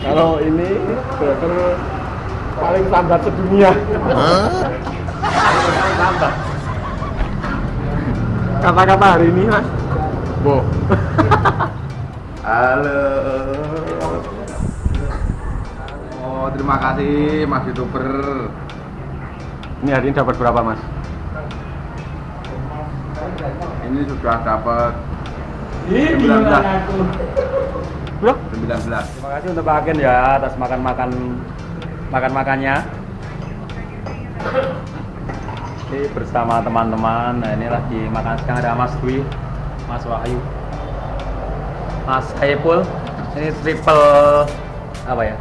Kalau ini driver paling lambat sedunia. Tambah. Kata-kata hari ini mas. Bo. Halo. Oh, terima kasih Mas YouTuber. Ini hari ini dapat berapa mas? Ini sudah dapat Ini 19. Bro, 19. terima kasih untuk Pak Agen ya atas makan-makan makan-makannya. Ini bersama teman-teman. Nah, ini lagi makan sekarang ada Mas Dwi, Mas Wahyu, Mas Haipul. Ini triple apa ya?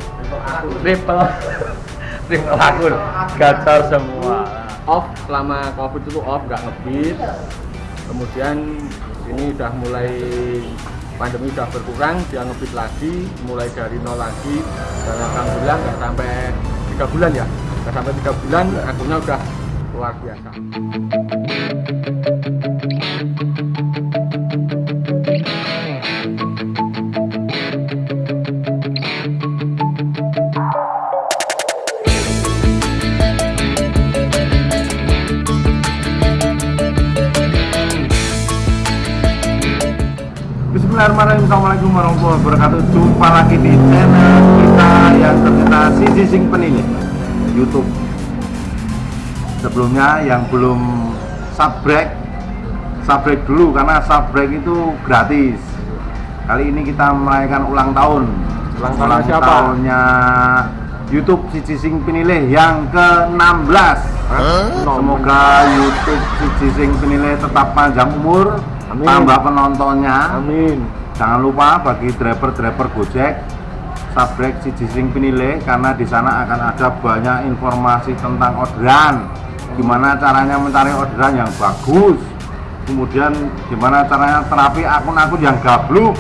Triple triple akun gacor semua. Off selama Covid itu off nggak ngebis. Kemudian ini udah mulai pandemi udah berkurang, dia ngebit lagi, mulai dari nol lagi. Dan alhamdulillah nggak sampai tiga bulan ya, nggak sampai tiga bulan, akunnya udah luar biasa. Bismillahirrahmanirrahim Assalamualaikum warahmatullahi wabarakatuh. Jumpa lagi di channel kita yang tercinta Sisi Sing Penilih Youtube. Sebelumnya yang belum subscribe Subscribe dulu karena subscribe itu gratis. Kali ini kita merayakan ulang tahun. Ulang tahunnya siapa? tahunnya Youtube Sisi Sing Penilih yang ke-16. Semoga YouTube Sisi Sing Penilih tetap panjang umur Amin. Tambah penontonnya Amin. Jangan lupa bagi driver-driver Gojek subscribe si Jising Penilih karena di sana akan ada banyak informasi tentang orderan. Gimana caranya mencari orderan yang bagus. Kemudian gimana caranya terapi akun-akun yang gabluk.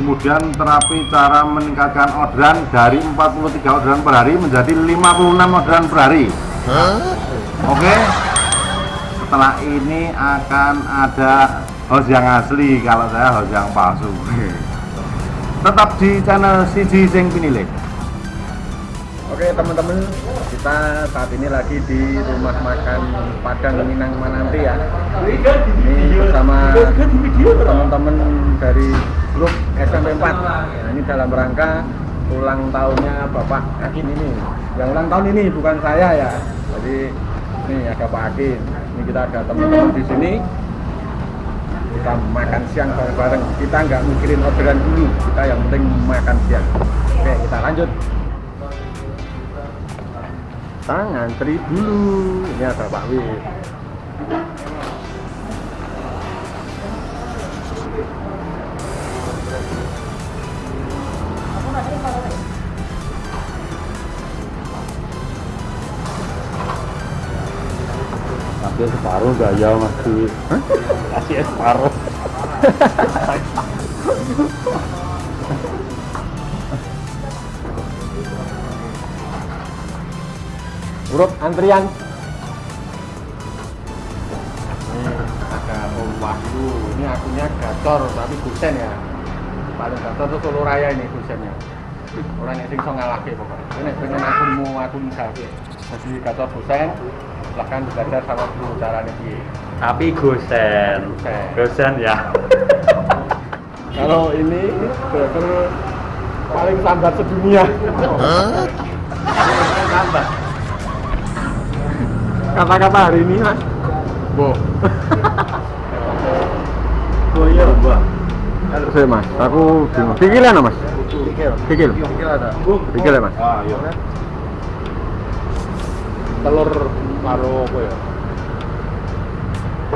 Kemudian terapi cara meningkatkan orderan dari 43 orderan per hari menjadi 56 orderan per hari. Oke. Setelah ini akan ada host yang asli kalau saya host yang palsu tetap di channel Siji Sing Pinilih Oke teman-teman, kita saat ini lagi di rumah makan Padang Minang Mananti ya. Ini bersama teman-teman dari grup SMP 4. Nah, ini dalam rangka ulang tahunnya Bapak Akin ini. Yang ulang tahun ini bukan saya ya. Jadi ini ada Pak Akin. Ini kita ada teman-teman di sini. Kita makan siang bareng-bareng. Kita nggak mikirin orderan dulu. Kita yang penting makan siang. Oke, kita lanjut kita ngantri dulu ini ada Pak Wid separuh gaya mas Dwi. Kasih separuh. Urut antrian. Ini ada Om Wahyu ini akunnya gacor tapi gusen ya. Paling gacor tuh Solo Raya ini gusennya orang yang sing so ngalahke pokoknya. Ini pengen akunmu akun gawe jadi gacor gusen silahkan belajar sama guru caranya piye Tapi gosen. Gosen. Ya. kalau ini driver paling lambat sedunia. Tambah. kata-kata hari ini mas. Bo. Oh iya, Mbak. saya mas. Aku bingung. Pikir ya mas? Pikir pikir Pikir ada. Pikir ya mas? Ah iya telur karo apa ya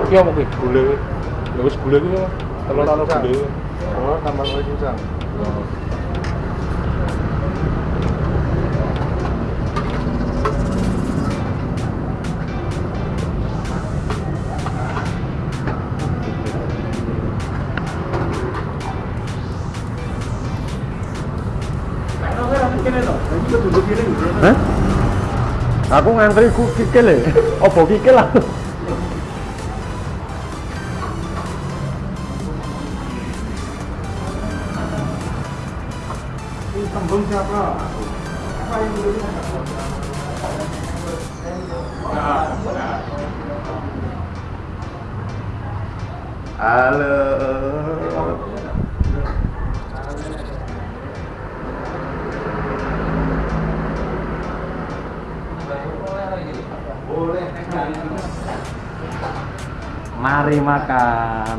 iki apa ki gule. Ya wis gule ki telur karo gule. Oh tambah lagi pisang Hah? Aku ngantri ku kikil ya. Apa kikil lah? tembung siapa Mari makan.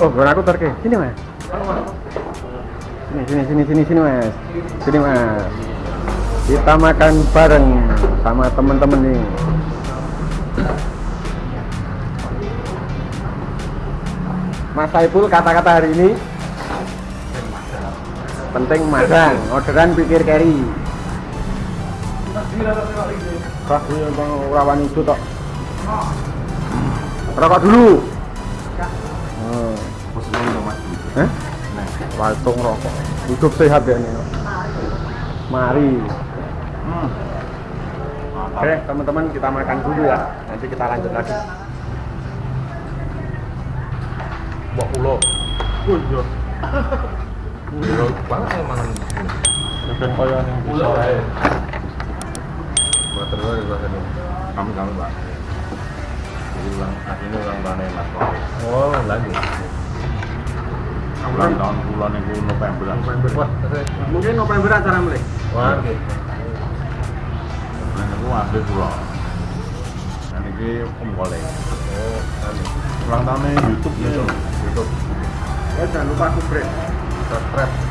Oh, gue aku terke. Sini mas. Sini, sini, sini, sini, sini mas. Sini mas. Kita makan bareng sama temen-temen nih. Mas Saiful kata-kata hari ini penting madang, orderan pikir carry. Kah, iya bang rawan itu tok. Rokok dulu. Oh. Eh? Waltung rokok. Hidup sehat ya nih. Mari. Hmm. Oke, teman-teman kita makan dulu ya. Nanti kita lanjut lagi. Mbok ulo. Oh iya. Ulo banget saya mangan. Ben koyo ning. Buat terus rasanya. Kami kami Pak. Ulang, ini ulang tahun Mas. Oh, lagi. Ulang tahun bulan itu November. November. Wah. Mungkin November acara mulai. Wah, oke. Bulan itu ambil pulau. Dan ini Om Golek. Oh. Ulang tahunnya YouTube ya. YouTube. Ya jangan lupa subscribe. Subscribe.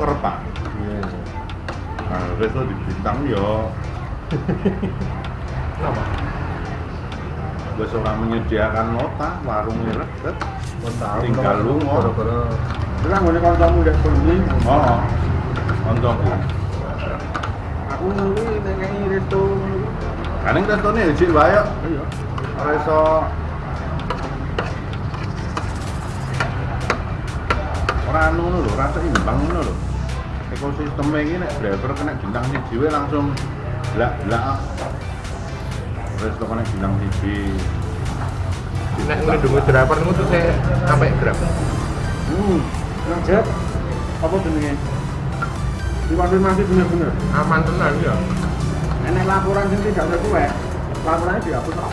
Resto kerep Pak. Iya. Nah, resto di bintang yo Kenapa? wis ora menyediakan nota warung reket. Tinggal lu, Mo. Gara-gara Terus nggone kancamu udah bengi. Oh. Koncoku. Aku nunggu nengi resto. Kaning restone ya cik wae. Iya. Resto ora anu lho, rasa imbang ngono lho. Ekosistem iki nek driver kena bintang siji wae langsung blak-blak. Resto kena bintang siji. nek ngelindungi driver niku tuh saya sampai grab. Hmm. Nang jet. Apa jenenge? Dikonfirmasi bener-bener. Aman tenan ya. Enek laporan sing tidak sesuai. Laporannya dihapus kok.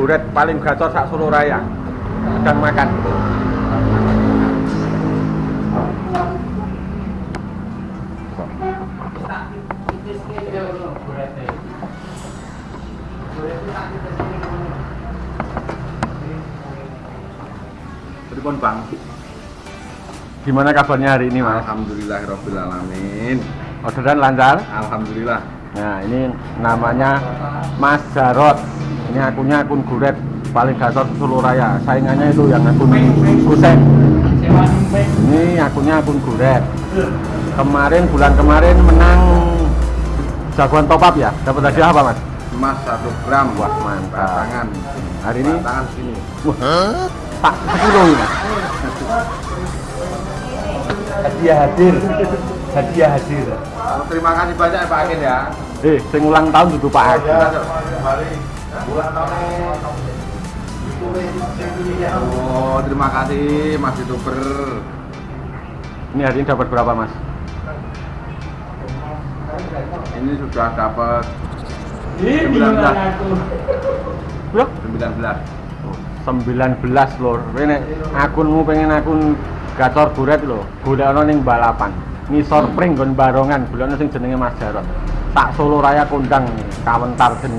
Buret paling gacor sak Solo Raya. Sedang makan. Pripun Bang? Gimana kabarnya hari ini, Mas? Alhamdulillahirabbil alamin. Orderan lancar? Alhamdulillah. Nah, ini namanya Mas Jarot. Ini akunnya akun Guret paling gacor Solo Raya. Saingannya itu yang akun Gusek. Ini akunnya akun Guret. Kemarin bulan kemarin menang jagoan top up ya. Dapat hadiah apa, Mas? emas 1 gram Wah, mantap. tangan Hari ini tangan sini Wah, tak sekilo ini. Hadiah hadir. Hadiah hadir. Terima kasih banyak Pak Akin ya Eh, sing ulang tahun duduk Pak Agus. Oh, terima kasih Mas Youtuber. Ini hari ini dapat berapa, Mas? Ini sudah dapat Ini 19. Bro, 19. 19 lho. Rene akunmu pengen akun gacor guret lho. Golekno ning balapan. Ngisor pring nggon barongan, golekno sing jenenge Mas Jarot. Tak Solo Raya kondang kawentar kan.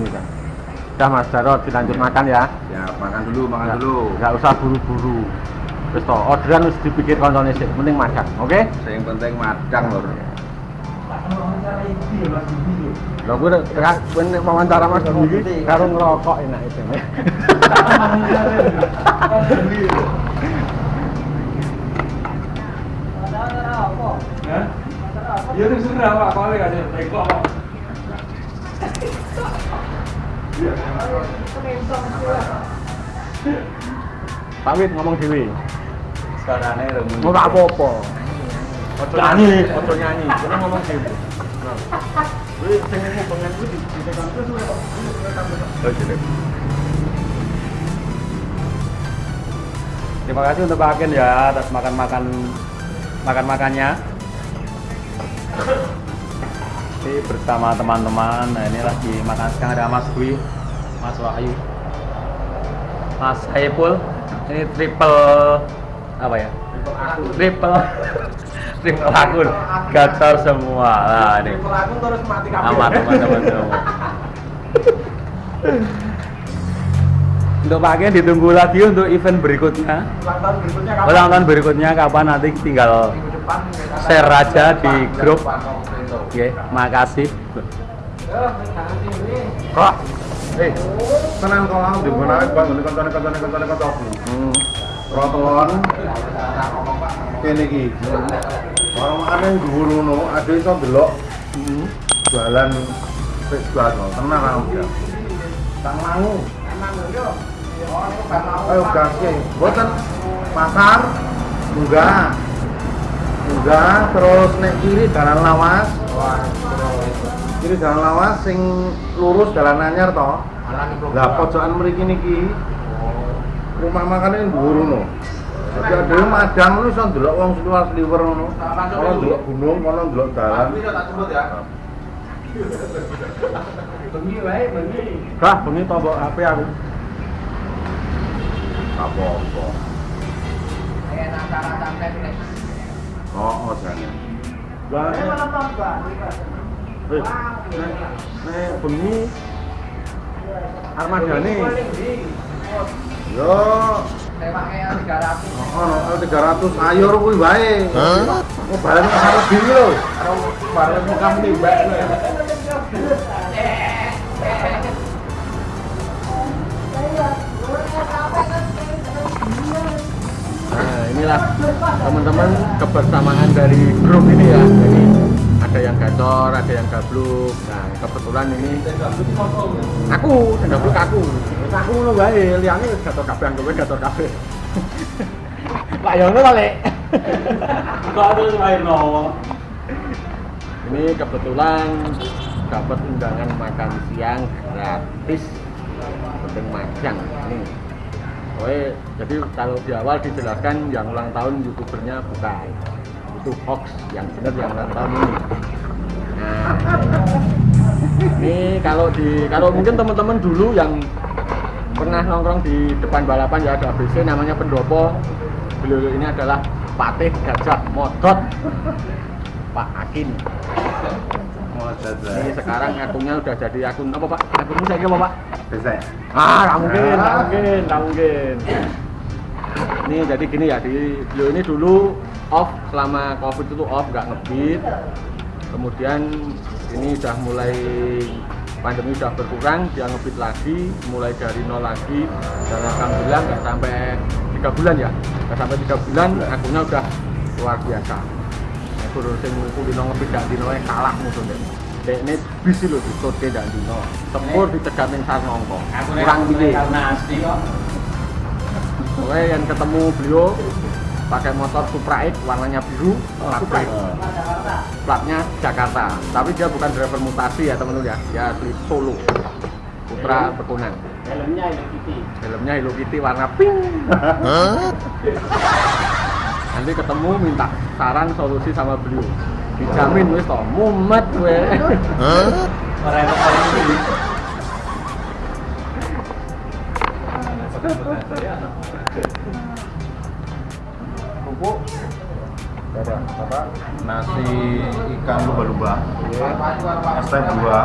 Udah Mas Jarot dilanjut makan ya. Ya, makan dulu, makan Nggak- dulu. Nggak usah buru-buru. Wis to, orderan wis dipikir koncone sik, mending makan, oke? Yang penting madang lho. Lho gue udah gue nek wawancara Mas Budi iki karo ngerokok enak itu. Ya terserah Pak, kalau nggak ada teko kok. Pak Wit ngomong dhewe. Sekarang ini Mau tak apa-apa. Ojo nyanyi, ojo nyanyi. Kowe ngomong dhewe. Kuwi sing hubungan kuwi ditekan terus ora kok. Oh. Terima kasih untuk Pak Akin ya atas makan-makan makan-makannya. Ini bersama teman-teman. Nah, ini lagi makan sekarang ada Mas Dwi, Mas Wahyu, Mas Saipul. Ini triple apa ya? Triple triple akun gacor semua. Nah, ini Aku terus mati amat teman-teman semua. Untuk Pak Ken ditunggu lagi untuk event berikutnya. Ulang tahun berikutnya Ulang tahun berikutnya kapan nanti tinggal share aja di grup. Oke, makasih. Kok? Eh, tenang kok buat ngene koncone koncone koncone koncone. Hmm. Proton. Kene iki. Orang ana yang dhuwur ngono, ada iso delok Hmm. Tenang ya. Tak mau. Ayo gaske. Boten pasar terus nek kiri jalan lawas. Kiri jalan lawas sing lurus jalan anyar toh. Lah pojokan mriki niki rumah makan ini dhuwur ngono. Jadi ada yang madang lu iso ndelok wong seluar sliwer ngono. Kalau ndelok gunung, kalau ndelok dalan. Kah, bengi tombok HP aku. Apa-apa. Oh, oh jangan. Lah. Eh, nek bengi Armadane. Yo, ono oh, 300 ayor kuwi wae. Oh, harus diri lho. Karo bareng kamu timbak. Inilah teman-teman kebersamaan dari grup ini ya. Jadi ada yang gacor, ada yang gabluk. Nah, kebetulan ini aku, yang gabluk aku. Aku ngono wae, liyane wis gacor kabeh, anggapnya gacor kabeh. Pak Yono balik. Kok terus main nowo? Ini kebetulan dapat undangan makan siang gratis penting magang ini. Oke, jadi kalau di awal dijelaskan yang ulang tahun youtubernya bukan. Itu hoax yang benar yang ulang tahun ini. Nah, ini kalau di kalau mungkin teman-teman dulu yang pernah nongkrong di depan balapan ya ada ABC namanya pendopo. Beliau ini adalah Patih Gajah Modot Pak Akin ini sekarang akunnya udah jadi akun apa pak? Akunnya saya apa pak? Bisa. Ah, nggak mungkin, nggak mungkin, nggak mungkin. Ini jadi gini ya, di beliau ini dulu off selama covid itu off, nggak ngebit. Kemudian ini udah mulai pandemi udah berkurang dia ngebit lagi mulai dari nol lagi dan alhamdulillah nggak sampai tiga bulan ya nggak sampai tiga bulan akunnya udah luar biasa aku sing dan dino kalah musuh deh Dek ini bisi loh di sote dan dino tempur di tegamin sarnongko kurang kok. Oke, yang ketemu beliau pakai motor Supra X warnanya biru, plat black. Platnya Jakarta. Tapi dia bukan driver mutasi ya teman-teman ya. Dia asli Solo. Putra Bekunan. Helmnya ini Kitty. Helmnya Hello Kitty warna pink. Nanti ketemu minta saran solusi sama beliau. Dijamin wis toh, mumet gue. Orang. Ada apa? nasi ikan lumba-lumba es teh dua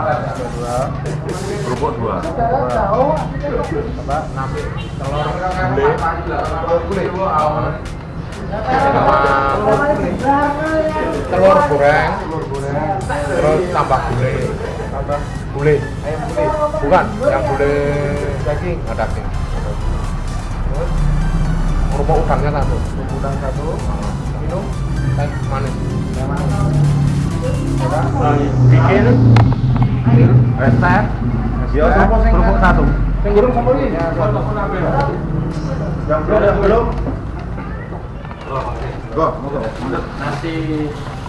kerupuk dua Apa? Nasi telur Gule. telur goreng. Terus tambah gule. Tambah Gule. Ayam gule. Bukan, yang gule daging, nggak daging. Terus kerupuk udangnya satu. udang satu. Minum teh manis. bikin resep Ya, kerupuk satu Yang gurung sama ini. yang belum belum Go, monggo. Nasi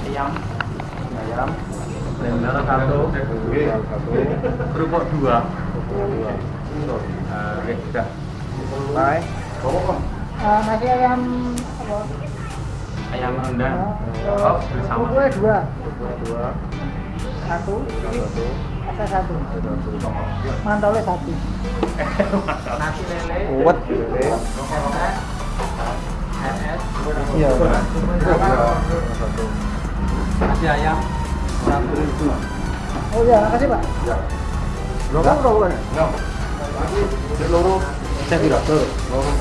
ayam. ayam Blender satu. Oke. Kerupuk dua. Oke sudah selesai Eh, nasi ayam apa? Ayam rendang. Oh, bersama. Kerupuknya dua, dua satu, satu ada satu, satu mantolnya satu. Nasi lele. uwet Iya. satu Nasi ayam. Oh iya, makasih pak. berapa berapa kan loro. Saya tidak loro.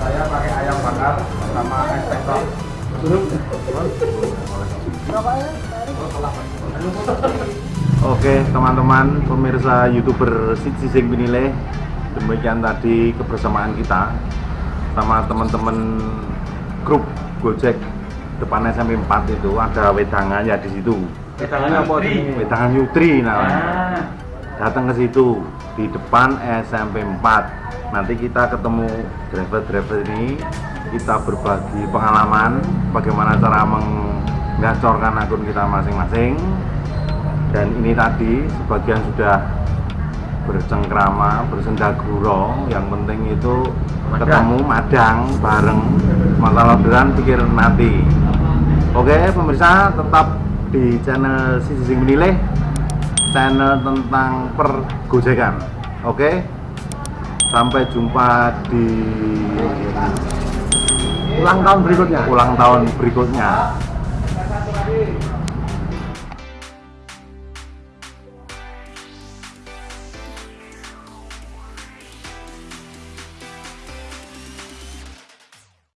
Saya pakai ayam bakar sama es teh tok. Berapa ya? Oke teman-teman pemirsa youtuber Sisi Sing Pinile Demikian tadi kebersamaan kita Sama teman-teman grup Gojek depan SMP 4 itu ada wedangan ya di situ Tangannya apa ini? Wedangan Yutri namanya Ah. datang ke situ di depan SMP 4 nanti kita ketemu driver-driver ini kita berbagi pengalaman bagaimana cara menggacorkan akun kita masing-masing dan ini tadi sebagian sudah bercengkrama bersenda gurau yang penting itu Madang. ketemu madang bareng. Masalah orderan pikir nanti oke pemirsa tetap di channel Sisi Sing Menilai channel tentang pergojekan. Oke sampai jumpa di Ulang tahun berikutnya. ulang tahun berikutnya